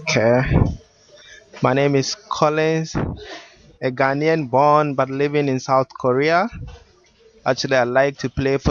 Okay. My name is Collins, a Ghanaian born but living in South Korea. Actually, I like to play for